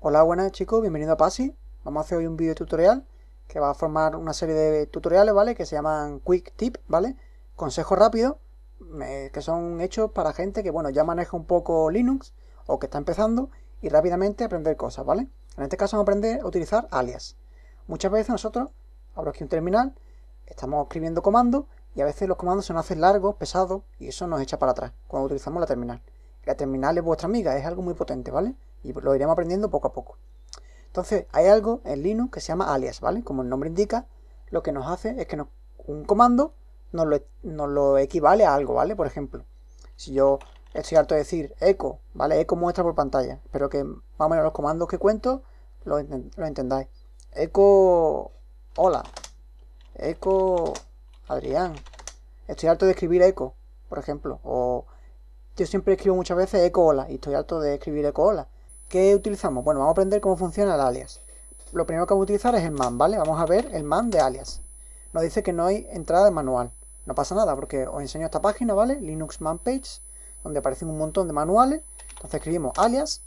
Hola, buenas chicos, bienvenido a PASI. Vamos a hacer hoy un vídeo tutorial que va a formar una serie de tutoriales, ¿vale? Que se llaman Quick Tip, ¿vale? Consejos rápidos que son hechos para gente que, bueno, ya maneja un poco Linux o que está empezando y rápidamente aprender cosas, ¿vale? En este caso vamos a aprender a utilizar alias. Muchas veces nosotros, abro aquí un terminal, estamos escribiendo comandos y a veces los comandos se nos hacen largos, pesados y eso nos echa para atrás cuando utilizamos la terminal. La terminal es vuestra amiga, es algo muy potente, ¿vale? Y lo iremos aprendiendo poco a poco. Entonces, hay algo en Linux que se llama alias, ¿vale? Como el nombre indica, lo que nos hace es que un comando nos lo, equivale a algo, ¿vale? Por ejemplo, si yo estoy harto de decir eco, ¿vale? Eco muestra por pantalla. Espero que más o menos los comandos que cuento lo, lo entendáis. Eco, hola. Eco, Adrián. Estoy harto de escribir eco, por ejemplo. O yo siempre escribo muchas veces eco hola y estoy harto de escribir eco hola. ¿Qué utilizamos? Bueno, vamos a aprender cómo funciona el alias. Lo primero que vamos a utilizar es el man, ¿vale? Vamos a ver el man de alias. Nos dice que no hay entrada de manual. No pasa nada porque os enseño esta página, ¿vale? Linux Man Page, donde aparecen un montón de manuales. Entonces escribimos alias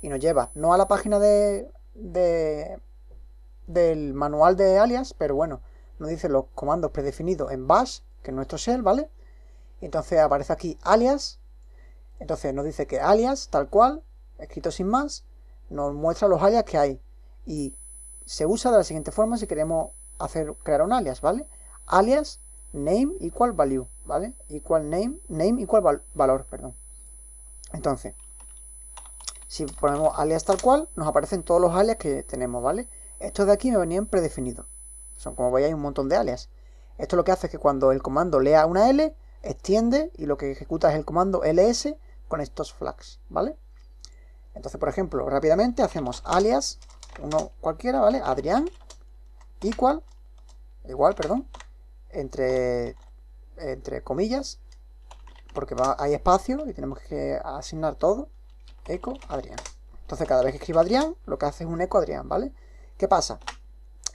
y nos lleva no a la página de, del manual de alias, pero bueno, nos dice los comandos predefinidos en bash, que es nuestro shell, ¿vale? Entonces aparece aquí alias. Entonces nos dice que alias, tal cual, escrito sin más, nos muestra los alias que hay. Y se usa de la siguiente forma si queremos hacer crear un alias, ¿vale? Alias name igual value, ¿vale? Igual name, name igual valor, perdón. Entonces, si ponemos alias tal cual, nos aparecen todos los alias que tenemos, ¿vale? Estos de aquí me venían predefinidos. Son, como veis, hay un montón de alias. Esto lo que hace es que cuando el comando lea una L, extiende y lo que ejecuta es el comando ls con estos flags, ¿vale? Entonces, por ejemplo, rápidamente hacemos alias, uno cualquiera, ¿vale? Adrián, igual, igual, perdón, entre, entre comillas, porque hay espacio y tenemos que asignar todo, eco Adrián. Entonces, cada vez que escriba Adrián, lo que hace es un eco Adrián, ¿vale? ¿Qué pasa?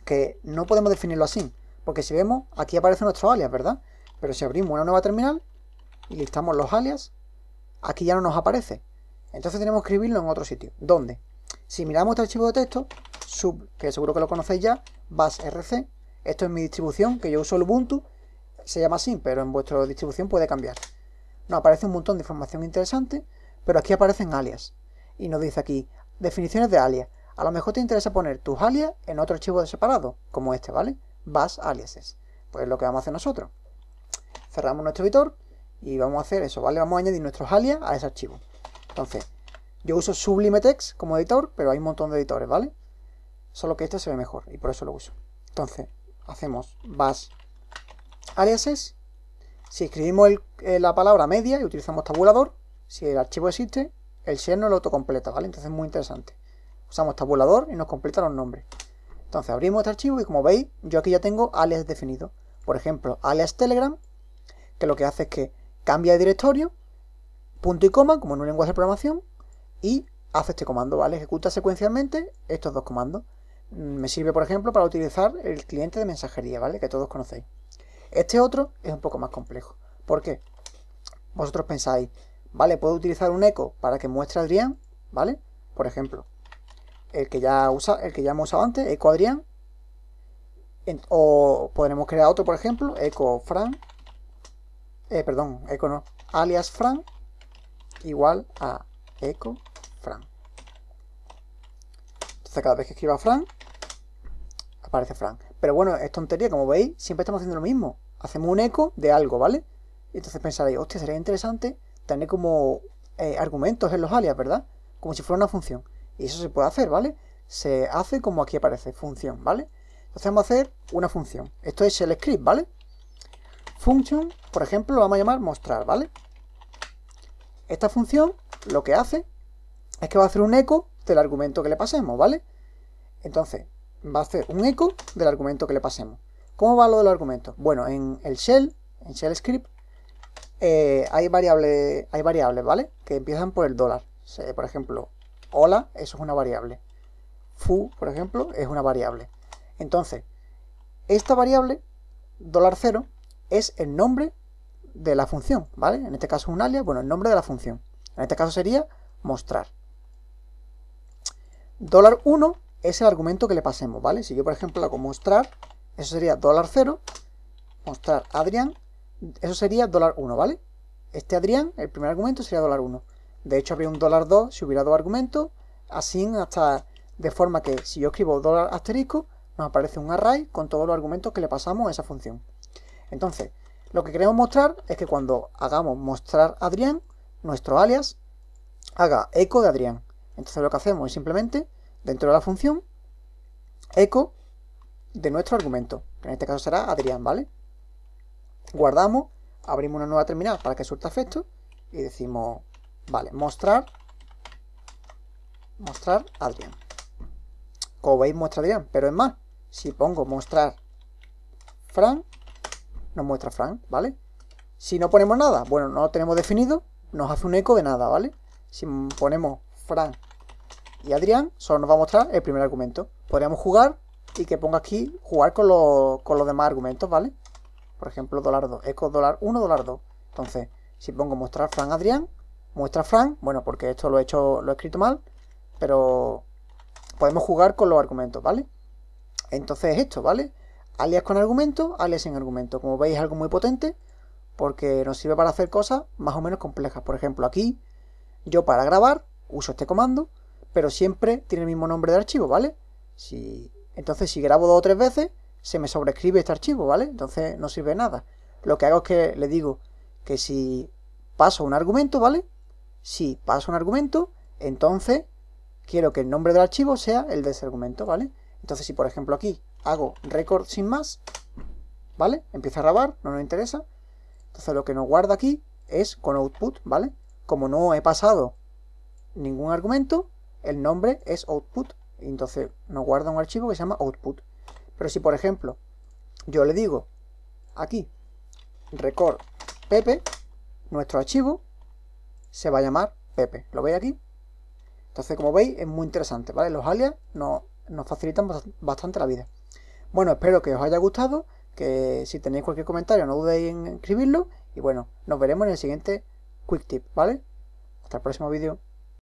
Que no podemos definirlo así, porque si vemos, aquí aparece nuestro alias, ¿verdad? Pero si abrimos una nueva terminal y listamos los alias, aquí ya no nos aparece. Entonces tenemos que escribirlo en otro sitio. ¿Dónde? Si miramos este archivo de texto, sub, que seguro que lo conocéis ya, basrc, esto es mi distribución, que yo uso el Ubuntu, se llama así, pero en vuestra distribución puede cambiar. Nos aparece un montón de información interesante, pero aquí aparecen alias. Y nos dice aquí, definiciones de alias. A lo mejor te interesa poner tus alias en otro archivo de separado, como este, ¿vale? Bas aliases. Pues es lo que vamos a hacer nosotros. Cerramos nuestro editor y vamos a hacer eso, ¿vale? Vamos a añadir nuestros alias a ese archivo. Entonces, yo uso Sublime Text como editor, pero hay un montón de editores, ¿vale? Solo que este se ve mejor y por eso lo uso. Entonces, hacemos bash aliases. Si escribimos eh, la palabra media y utilizamos tabulador, si el archivo existe, el shell no lo autocompleta, ¿vale? Entonces es muy interesante. Usamos tabulador y nos completa los nombres. Entonces abrimos este archivo y como veis, yo aquí ya tengo alias definido. Por ejemplo, alias Telegram, que lo que hace es que cambia de directorio punto y coma, como en un lenguaje de programación, y hace este comando, ¿vale? Ejecuta secuencialmente estos dos comandos. Mm, me sirve, por ejemplo, para utilizar el cliente de mensajería, ¿vale? Que todos conocéis. Este otro es un poco más complejo. ¿Por qué? Vosotros pensáis, ¿vale? Puedo utilizar un eco para que muestre Adrián, ¿vale? Por ejemplo, el que ya, usa, el que ya hemos usado antes, eco Adrián. o podremos crear otro, por ejemplo, eco Fran. Eh, perdón, eco no, alias Fran igual a eco Fran. Entonces cada vez que escriba Fran, aparece Fran. Pero bueno, es tontería, como veis, siempre estamos haciendo lo mismo. Hacemos un eco de algo, ¿vale? Entonces pensaréis, hostia, sería interesante tener como eh, argumentos en los alias, ¿verdad? Como si fuera una función. Y eso se puede hacer, ¿vale? Se hace como aquí aparece, función, ¿vale? Entonces vamos a hacer una función. Esto es el script, ¿vale? Function, por ejemplo, lo vamos a llamar mostrar, ¿vale? Esta función lo que hace es que va a hacer un eco del argumento que le pasemos, ¿vale? Entonces, va a hacer un eco del argumento que le pasemos. ¿Cómo va lo del argumento? Bueno, en el shell, en shell script, eh, hay, variables, hay variables, ¿vale? Que empiezan por el dólar. por ejemplo, hola, eso es una variable. Fu, por ejemplo, es una variable. Entonces, esta variable, dólar cero, es el nombre de la función, ¿vale? En este caso un alias, bueno, el nombre de la función. En este caso sería mostrar. dólar 1 es el argumento que le pasemos, ¿vale? Si yo, por ejemplo, hago mostrar, eso sería dólar 0, mostrar Adrián, eso sería dólar 1, ¿vale? Este Adrián, el primer argumento sería dólar 1. De hecho, habría un dólar 2 si hubiera dos argumentos, así hasta de forma que si yo escribo dólar asterisco, nos aparece un array con todos los argumentos que le pasamos a esa función. Entonces, lo que queremos mostrar es que cuando hagamos mostrar Adrián, nuestro alias haga eco de Adrián. Entonces lo que hacemos es simplemente, dentro de la función, eco de nuestro argumento, que en este caso será Adrián, ¿vale? Guardamos, abrimos una nueva terminal para que surta efecto y decimos, vale, mostrar, mostrar Adrián. Como veis muestra Adrián, pero es más, si pongo mostrar Fran, nos muestra Fran, ¿vale? Si no ponemos nada, bueno, no lo tenemos definido, nos hace un eco de nada, ¿vale? Si ponemos Fran y Adrián, solo nos va a mostrar el primer argumento. Podríamos jugar y que ponga aquí, jugar con, los demás argumentos, ¿vale? Por ejemplo, dólar 2, eco dólar 1, dólar 2. Entonces, si pongo mostrar Fran Adrián, muestra Fran, bueno, porque esto lo he hecho, lo he escrito mal, pero podemos jugar con los argumentos, ¿vale? Entonces esto, ¿vale? Alias con argumento, alias sin argumento. Como veis es algo muy potente porque nos sirve para hacer cosas más o menos complejas. Por ejemplo, aquí yo para grabar uso este comando, pero siempre tiene el mismo nombre de archivo, ¿vale? Si, entonces si grabo dos o tres veces, se me sobrescribe este archivo, ¿vale? Entonces no sirve nada. Lo que hago es que le digo que si paso un argumento, ¿vale? Si paso un argumento, entonces quiero que el nombre del archivo sea el de ese argumento, ¿vale? Entonces si por ejemplo aquí hago record sin más, ¿vale? Empieza a grabar, no nos interesa. Entonces lo que nos guarda aquí es con output, ¿vale? Como no he pasado ningún argumento, el nombre es output. Entonces nos guarda un archivo que se llama output. Pero si por ejemplo yo le digo aquí record pepe, nuestro archivo se va a llamar pepe. ¿Lo veis aquí? Entonces, como veis, es muy interesante, ¿vale? Los alias nos, nos facilitan bastante la vida. Bueno, espero que os haya gustado, que si tenéis cualquier comentario no dudéis en escribirlo. Y bueno, nos veremos en el siguiente Quick Tip, ¿vale? Hasta el próximo vídeo.